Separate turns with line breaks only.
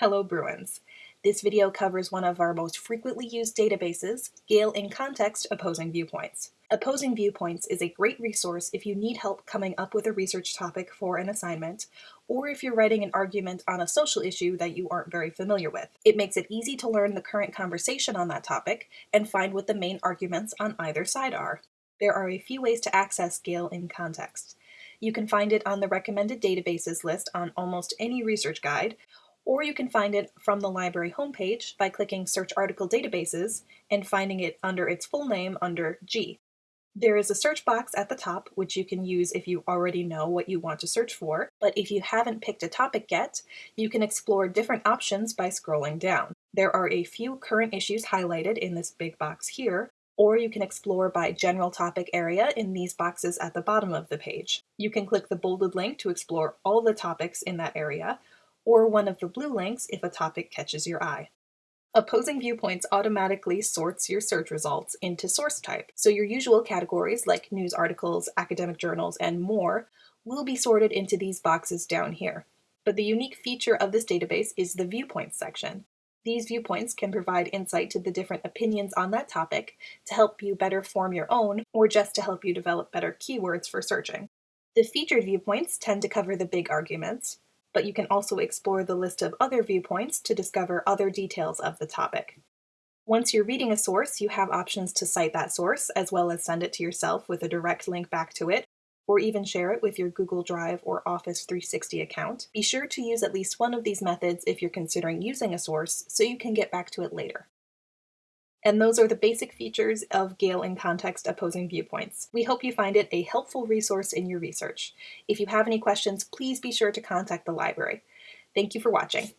Hello Bruins! This video covers one of our most frequently used databases, Gale in Context Opposing Viewpoints. Opposing Viewpoints is a great resource if you need help coming up with a research topic for an assignment, or if you're writing an argument on a social issue that you aren't very familiar with. It makes it easy to learn the current conversation on that topic and find what the main arguments on either side are. There are a few ways to access Gale in Context. You can find it on the recommended databases list on almost any research guide, or you can find it from the library homepage by clicking Search Article Databases and finding it under its full name under G. There is a search box at the top, which you can use if you already know what you want to search for, but if you haven't picked a topic yet, you can explore different options by scrolling down. There are a few current issues highlighted in this big box here, or you can explore by general topic area in these boxes at the bottom of the page. You can click the bolded link to explore all the topics in that area, or one of the blue links if a topic catches your eye. Opposing Viewpoints automatically sorts your search results into source type, so your usual categories like news articles, academic journals, and more will be sorted into these boxes down here. But the unique feature of this database is the Viewpoints section. These viewpoints can provide insight to the different opinions on that topic to help you better form your own, or just to help you develop better keywords for searching. The featured viewpoints tend to cover the big arguments, but you can also explore the list of other viewpoints to discover other details of the topic. Once you're reading a source, you have options to cite that source, as well as send it to yourself with a direct link back to it, or even share it with your Google Drive or Office 360 account. Be sure to use at least one of these methods if you're considering using a source, so you can get back to it later. And those are the basic features of Gale in Context Opposing Viewpoints. We hope you find it a helpful resource in your research. If you have any questions, please be sure to contact the library. Thank you for watching.